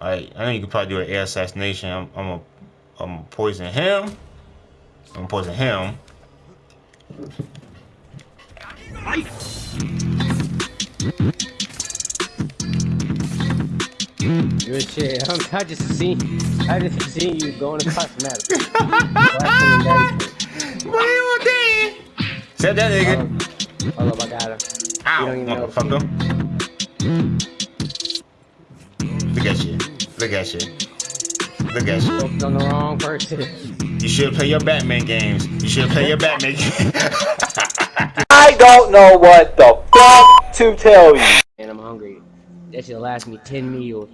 Alright, I know you could probably do an air assassination. I'm, I'm gonna I'm gonna poison him. I'm gonna poison him. Good shit. I'm, I just seen, I just seen you going across the map. what are you doing? Said that nigga. Um, hold up, I got him. Ow, You don't even know. motherfucker. Look at you. Look at you. Focused on the wrong person. You should play your Batman games. You should play your Batman games. I don't know what the fuck to tell you. And I'm hungry. That should last me 10 meals.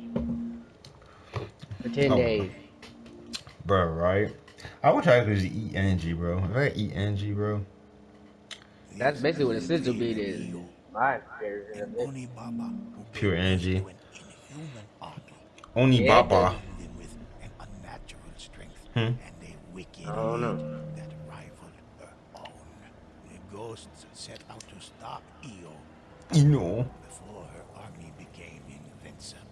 For 10 Oh. days. bro, right? I wish I to just eat energy, bro. If I could eat energy, bro. That's basically what a sizzle beat is. My version of it. Only Baba who Pure energy. To an inhuman army Only Yeah. Baba. with unnatural strength Hmm. and a wicked I don't know. hate that rivaled her own. The ghosts set out to stop Iyo You know. before her army became invincible.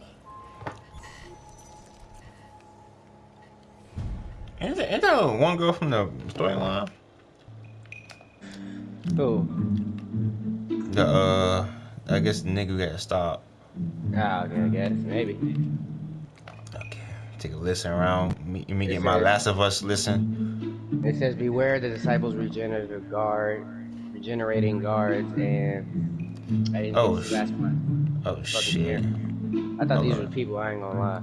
Ain't that, ain't that one girl from the storyline? Who? The, uh, I guess the nigga got stopped. Ah, okay, I guess. Maybe. Take a listen around. Me, me get my. Last of Us listen. It says, Beware the disciples regenerative guard, regenerating guards, and. I didn't Oh, the last one. Oh, Fucking shit. here. I thought these Okay. were people, I ain't gonna lie.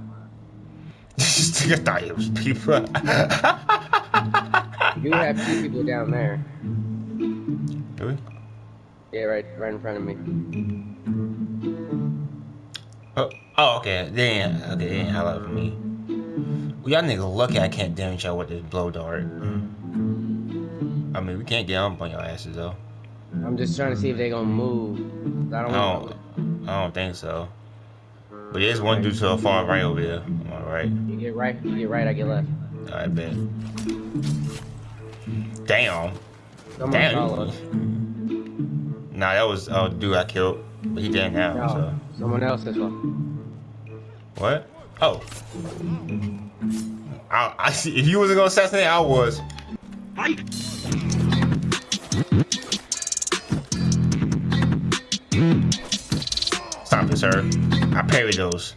Nigga thought it was people. You have two people down there. Do we? Yeah, right, right in front of me. Oh, oh, okay. Damn. okay, they ain't for me. Well, y'all niggas lucky I can't damage y'all with this blow dart. I mean, we can't get up on your asses, though. I'm just trying to see if they gonna move. I don't I don't, I don't think so. But there's one dude to the far right over there. Am I right? You get right, you get right, I get left. I bet. Damn. Someone Damn. Nah, that was oh dude I killed, but he dead now. No, So someone else as well. what? Oh. I, I see. If you wasn't gonna assassinate, I was. Stop it, sir. I parry those.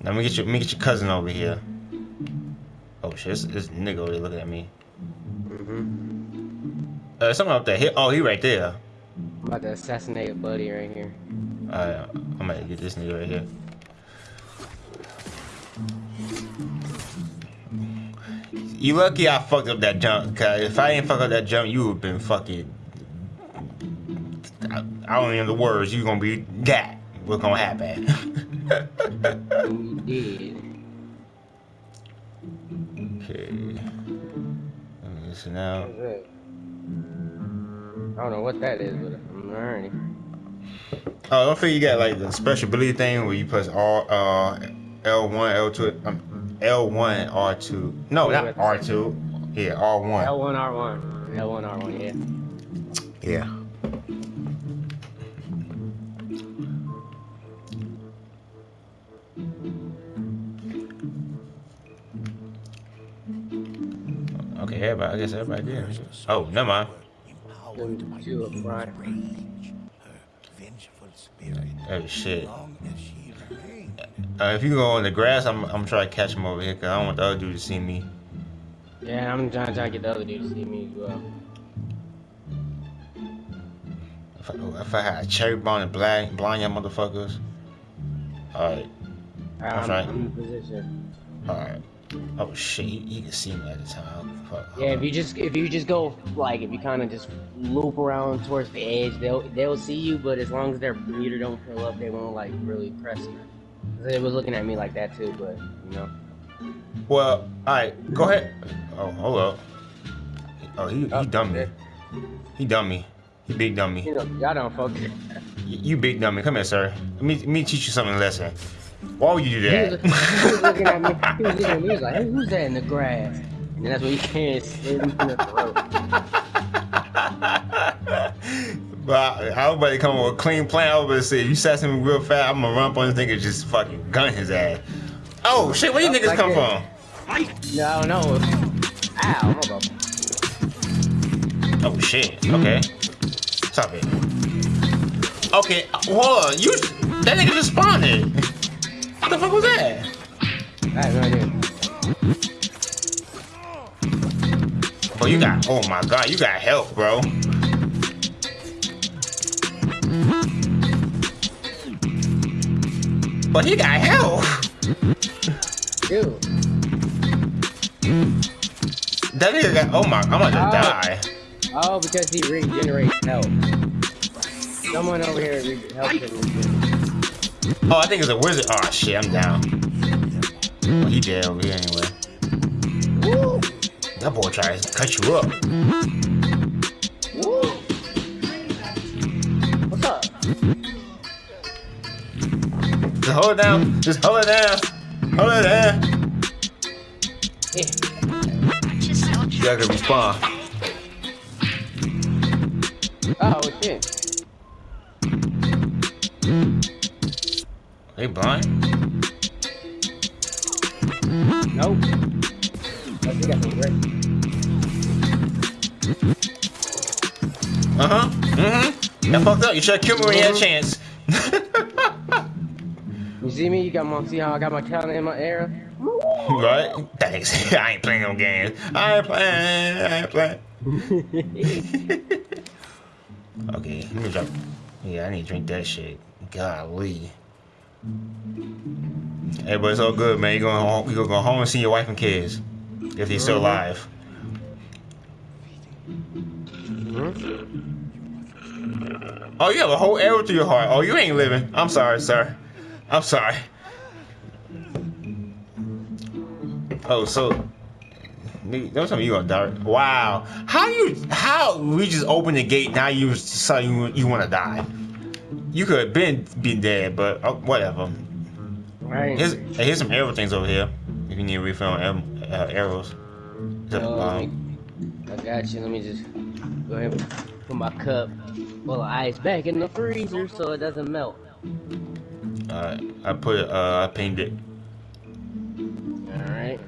Now let me get your, let me get your cousin over here. Oh shit, this, this nigga over there looking at me. Mm-hmm. Uh, someone up there. He, oh, he right there. I'm about to assassinate a buddy right here. Alright, I'm gonna get this nigga right here. You lucky I fucked up that jump, cause if I didn't fuck up that jump, you would've been fucking. I, I don't even know the words. You gonna be that. What's gonna happen? We did. okay. Let me listen out. I don't know what that is, but I'm learning. Oh, don't forget you got like the special ability thing where you press R, uh, L1, L2, um, L1, R2. No, not R2. Yeah, R1. L1, R1. L1, R1, yeah. Yeah. Okay, everybody, I guess everybody did. Oh, never mind. Empowered Them by two up front. rage, her vengeful spirit. Oh shit. Uh, if you go on the grass, I'm I'm trying to catch him over here because I don't want the other dude to see me. Yeah, I'm trying, trying to get the other dude to see me as well. If I, if I had a cherry bomb and blind blind y'all motherfuckers. All right, I'm, right. I'm in position. all right. Oh shit, he, he can see me at the time. Fuck. Yeah, if you just if you just go like if you kind of just loop around towards the edge, they'll they'll see you. But as long as their meter don't fill up, they won't like really press you. They was looking at me like that too, but you know. Well, all right, go ahead. Oh, hold up. Oh, he Oh, he dummy. shit. He dummy. He big dummy. You know, y'all don't focus. You big dummy. Come here, sir. Let me let me teach you something lesson. Why would you do He was, that? he was looking at me. He was looking at me. He was like, "Hey, who's that in the grass?" And that's what he can slid him in the throat. But I, I was about to come up with a clean plan. I was about to say, you assassinate me real fast, I'm gonna run up on this nigga and just fucking gun his ass. Oh shit, where you niggas Like come that. from? No, I don't know. Ow, hold up. Oh shit. Okay. Stop it. Okay, hold on. You that nigga just spawned it. What the fuck was that? I have no idea. Bro, you got oh my god, you got help, bro. But he got help. Dude. That nigga got oh my I'm about to Oh. die. Oh, because he regenerates health. Someone over here re- helps him regenerate. Oh, I think it's a wizard. Oh shit, I'm down. Well, he dead over here anyway. Woo! That boy tries to cut you up. Woo! What's up? Hold it down. Just hold it down. Hold it down. Yeah. You gotta respond. Oh, shit. They blind? Nope. Oh, he got some great. Uh huh. Mm-hmm. That fucked up. You should have killed me when you had a chance. See me? You got my see how I got my talent in my arrow? right? Thanks. I ain't playing no games. I ain't playing. I ain't playing. okay, let me drop. Yeah, I need to drink that shit. Golly. Hey, but it's all good, man. You going home? You gonna go home and see your wife and kids if they're still alive. Mm-hmm. Oh, you have a whole arrow through your heart. Oh, you ain't living. I'm sorry, sir. I'm sorry. Oh, so don't tell me you gonna die. Wow. How you? How we just open the gate? Now you so you you want to die? You could have been been dead, but oh, whatever. Right. Here's hey, here's some arrow things over here. If you need a refill on uh, arrows. Oh, I got you. Let me just go ahead and put my cup full of ice back in the freezer so it doesn't melt. Uh, I put. Uh, I painted it. Alright.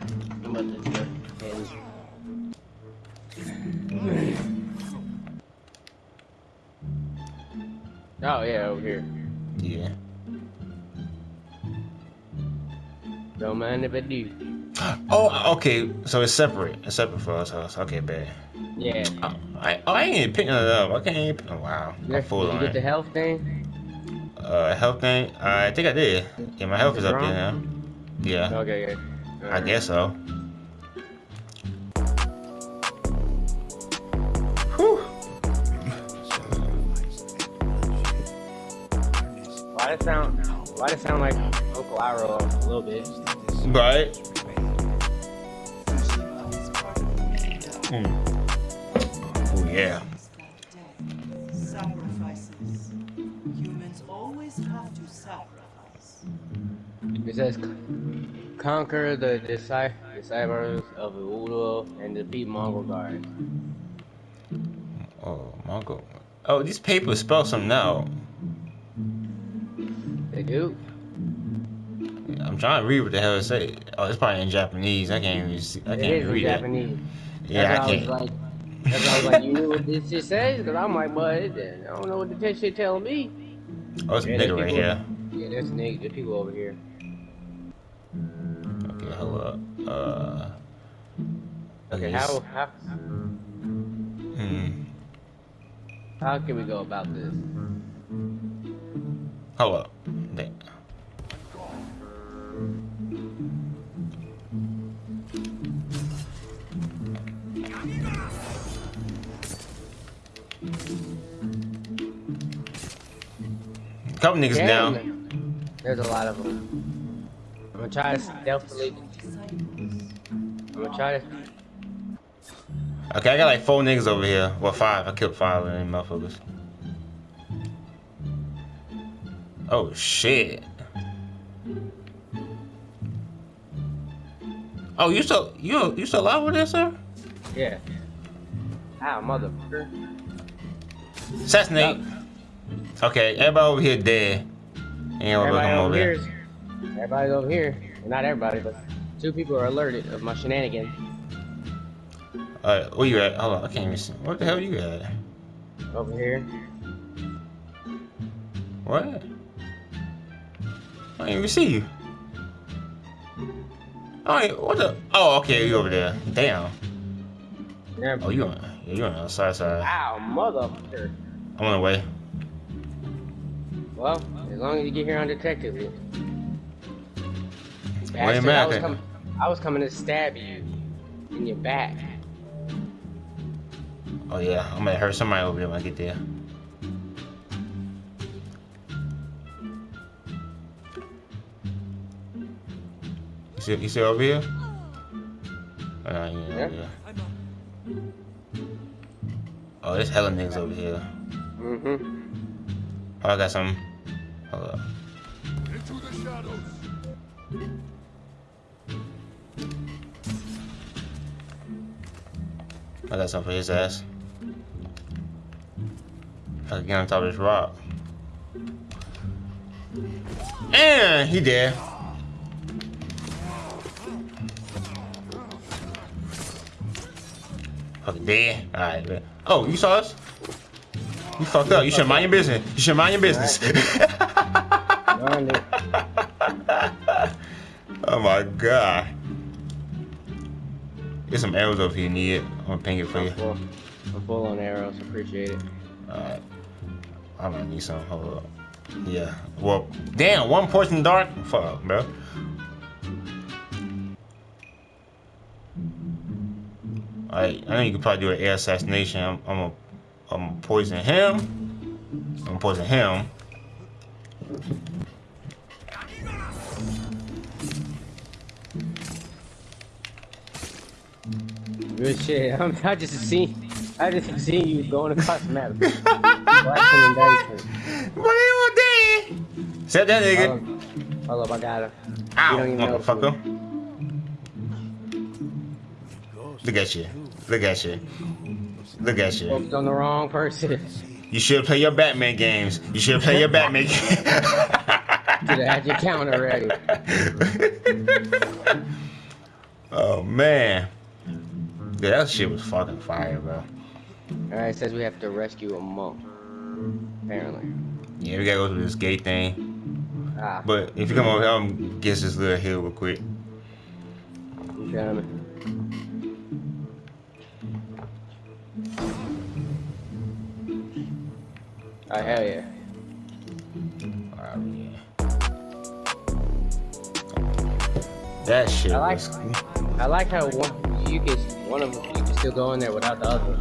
I'm about to go ahead and... Oh, yeah, over here. Yeah. Don't mind if I do. Oh, okay. So it's separate. It's separate for us. house. Okay, bad. Yeah. Oh, I, oh, I ain't even pick none up. I can't even. Oh, wow. I'm full Did you on get the health thing? Uh, health thing. I think I did. Yeah, my health Is is it up there now. Yeah, Okay, good. I guess so. Whew. Why does it sound? Why does sound like Uncle Iroh a little bit? Right. Hmm. Oh yeah. It says, conquer the disci- disciples of Udo and defeat Mongol guards. Oh, Mongol. Oh, these papers spell something out. They do. I'm trying to read what the hell it say. Oh, it's probably in Japanese. I can't even see. I It can't is even in read it. Japanese. Yeah, that's I can't. was like, that's why I was like, you knew what this shit says? Because I'm like, but I don't know what this shit telling me. Oh, it's a Yeah, there's nigga right people- here. Yeah, there's niggas, there's people over here. Up. Uh. Okay. How, how, Hmm. how can we go about this? Up. There. Couple niggas Damn. down. There's a lot of them. I'm gonna try to stealthily. Try to. Okay, I got like four niggas over here. Well, five. I killed five of them motherfuckers. Oh shit. Oh, you still you you still alive with this, sir? Yeah. Ow, motherfucker. Assassinate. Okay, everybody over here dead. Ain't Everybody over over here. here. is- Everybody's over here. Not everybody, but two people are alerted of my shenanigans. Alright, where you at? Hold on, I can't even see. What the hell you at? Over here. What? I didn't even see you. Oh, what the? Oh, okay, you over there. Damn. Yeah. Oh, you on? Yeah, you on the side. Ow, motherfucker. I'm on the way. Well, as long as you get here undetected. Wait a Bastard, minute, I I was, can- com- I was coming to stab you in your back. Oh yeah, I'm gonna hurt somebody over there when I get there. You see, you see over here? Uh, yeah, Yeah. yeah. Oh, there's hella niggas over here. Mm-hmm. Oh, I got some. Hold up. Into the shadows. I got something for his ass. I can get on top of this rock. And he dead. Fucking dead. Alright, man. Oh, you saw us? You fucked up. You should mind your business. You should mind your business. Oh my god. There's some arrows over here you need it. I'm gonna ping it for you. I'm full, I'm full on arrows. Appreciate it. Alright. I'm gonna need some. Hold up. Yeah. Well, damn, one portion dark? Fuck, bro. Alright, I know you could probably do an air assassination. I'm, I'm gonna I'm gonna poison him. I'm gonna poison him. Good shit. I'm, I just seen, I just seen you going across the map. Blasting. What are you doing? Set that nigga. Hold up, hold up, I got him. Ow, you don't even motherfucker. Look at you. Look at you. Look at you. Focused on the wrong person. You should play your Batman games. You should play your Batman games. Should have had your counter ready. oh man. Yeah, that shit was fucking fire, bro. Alright, it says we have to rescue a monk. Apparently. Yeah, we gotta go through this gate thing. Ah, But if you come over here, I'm gonna guess this little hill real quick. you coming? Oh, hell yeah. Alright, yeah. That shit I like- was. I like how one you can one of them you can still go in there without the other.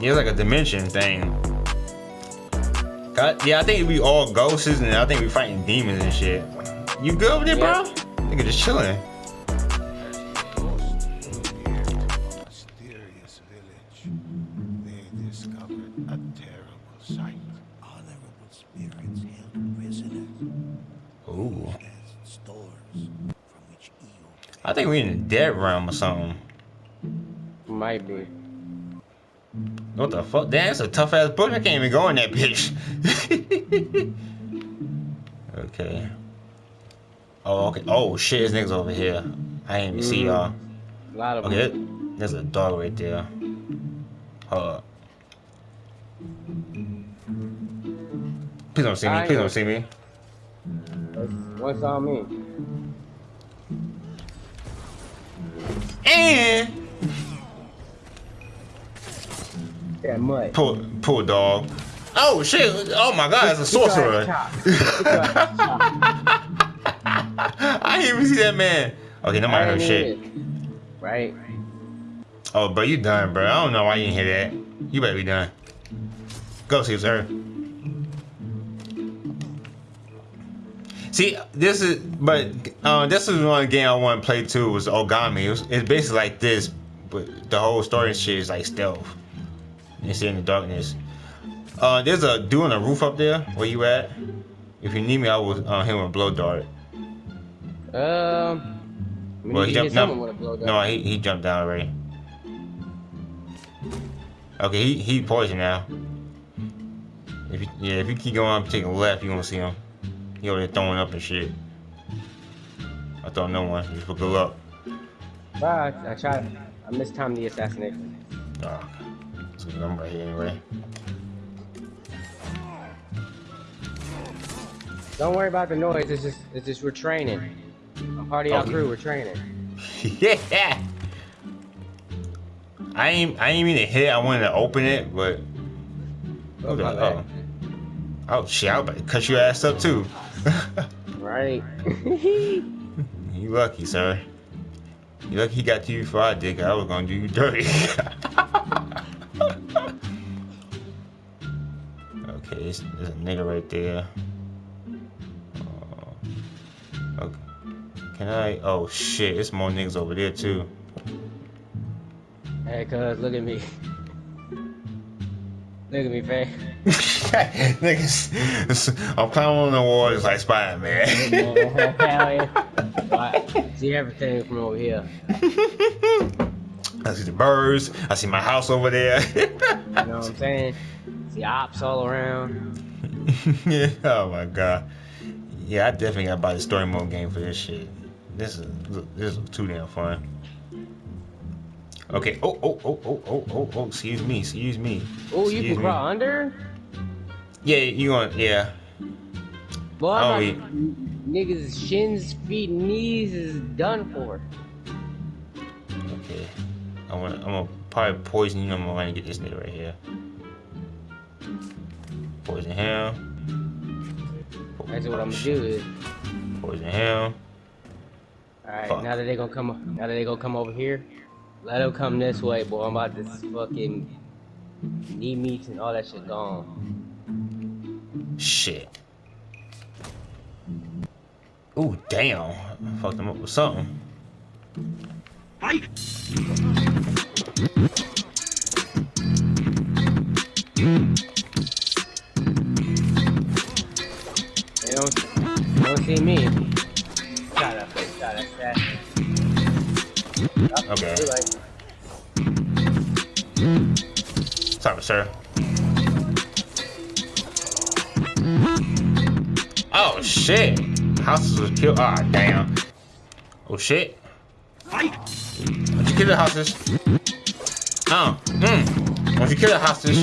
Yeah, it's like a dimension thing. Yeah, I think we all ghosts and I think we fighting demons and shit. You good over there, bro? Nigga just chilling. Think we in the dead realm or something. Might be. What the fuck? Damn, that's a tough ass book. I can't even go in that bitch. okay. Oh, okay. Oh shit, this niggas over here. I ain't even see mm-hmm. y'all. A lot of Okay, them. there's a dog right there. Hold up. Please don't see me. Please don't see me. What's on me. And That mud. pull, pull dog. Oh shit! Oh my god, it's a sorcerer. I didn't even see that man. Okay, nobody heard shit. Right? Oh, bro, you done, bro. I don't know why you didn't hear that. You better be done. Go, Caesar. See, this is, but uh, this is one game I want to play too. Was Ogami. It was, it's basically like this, but the whole story and shit is like stealth. You see in the darkness. Uh, there's a dude on the roof up there. Where you at? If you need me, I will uh, hit him with a blow dart. Um. We Well, he jumped. get No, someone with a blow dart. no, he, he jumped down already. Okay, he he poisoned now. If you, yeah, if you keep going up, taking left, you gonna see him. He over there throwing up and shit. I throw no one. Just for good luck. Bye. I tried. I mistimed the assassination. Oh, so I'm right here anyway. Don't worry about the noise. It's just, it's just we're training. I'm part of y'all Okay. crew. We're training. yeah. I ain't I ain't mean to hit. I wanted to open it, but Oh, okay. Oh. oh shit! I was about to cut your ass up too. Right. you lucky, sir. You lucky he got to you before I did. I was gonna do you dirty. okay, there's, a nigga right there. Uh, okay. Can I? Oh shit! There's more niggas over there too. hey, cuz, look at me. Look at me, Faye. Niggas, I'm climbing on the wall just like Spider Man. Hell yeah. I see everything from over here. I see the birds. I see my house over there. You know what I'm saying? See ops all around. yeah. Oh my god. Yeah, I definitely gotta buy the story mode game for this shit. This is this is too damn fun. Okay. Oh oh oh oh oh oh oh. Excuse me. Excuse me. Oh, you can me. crawl under? Yeah, you want? Yeah. Boy, Oh, about- niggas' shins, feet, knees is done for. Okay. I want. I'm gonna probably poison you. I'm gonna get this nigga right here. Poison him. That's what I'm gonna do. Poison him. all right, now that they gonna come, now that they gonna come over here, let them come this way, boy. I'm about to fucking knee meats and all that shit gone. Shit. Ooh, damn. I fucked him up with something. Fight! They don't, they don't see me. Shut up, shut up, shut up. Okay. Sorry, sir. Shit! Houses was killed. Ah, damn. Oh shit. Why'd you kill the hostage? Oh, mm. Why'd you kill the hostage?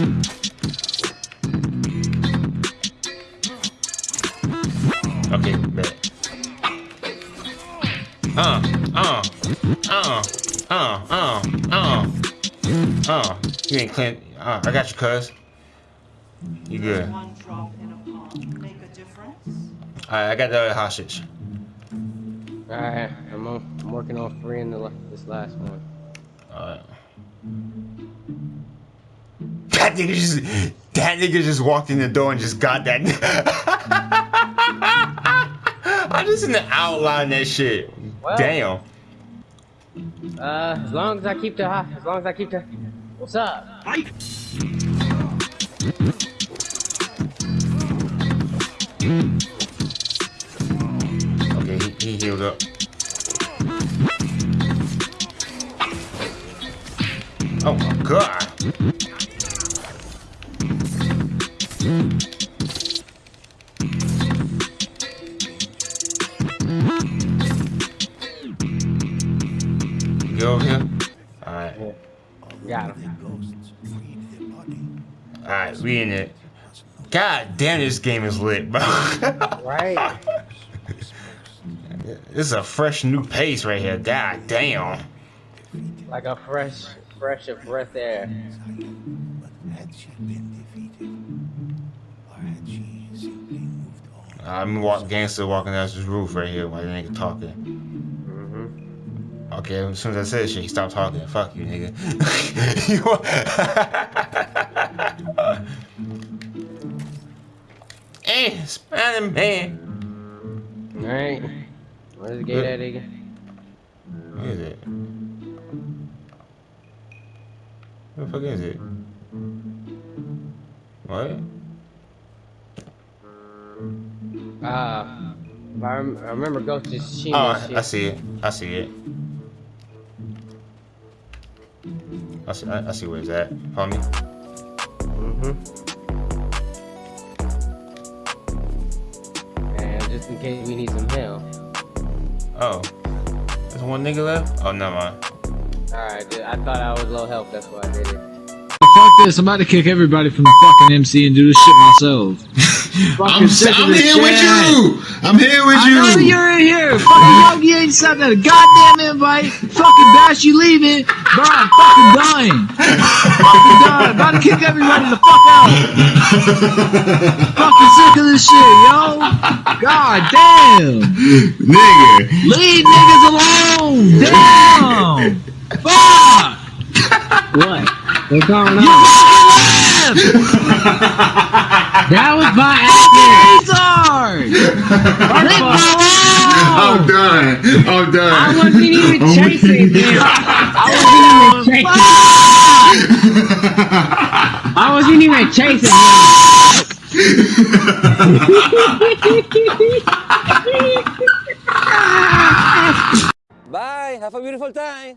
Okay, bet. Uh, uh, uh, uh, uh, uh. Oh, you ain't clean. Uh, I got you, cuz. You good. Alright, I got the other hostage. All right, I'm on, I'm working on freeing the, this last one. Alright. That nigga just, that nigga just walked in the door and just got that. I just in the outline that shit. Well- Damn. Uh, as long as I keep the, ho- as long as I keep the, what's up? Okay, go over here? Alright. Got him. ghosts freed their body. Alright, we in it. God damn, this game is lit, bro. Right? this is a fresh new pace right here. God damn. Like a fresh, fresh of breath air. But had she been defeated? Or had she simply moved on? I'm walk gangster walking down this roof right here while the nigga talking. Mm-hmm. Okay, as soon as I said shit, he stopped talking. Fuck you, nigga. You hey, Spider Man. All right. Where's the gate at again? Where is it? Where the fuck is it? What? Uh, I, rem- I remember Ghost just shooting Oh, shit. I see it. I see it. I see, I, I see where it's at. Follow me. Mm-hmm. And just in case we need some help. Oh. There's one nigga left? Oh, never mind. Alright, dude, I thought I was low health, that's why I did it. Fuck this, I'm about to kick everybody from the fucking MC and do this shit myself. I'm, sick I'm this here with you. I'm here with I know you. you're in here. Fucking Yogi ain't sent a goddamn invite. Fucking Bash, you leaving. Bro, I'm fucking dying. fucking dying. About to kick everybody the fuck out. fucking sick of this shit, yo. God damn. Nigga. Leave niggas alone. Damn. Fuck. What? What's going You on? fucking left. That was my accident! Retard. Leave I'm done. I'm done. I wasn't even I'm chasing weak. him. I wasn't even chasing. I wasn't even chasing him. Bye. Have a beautiful time.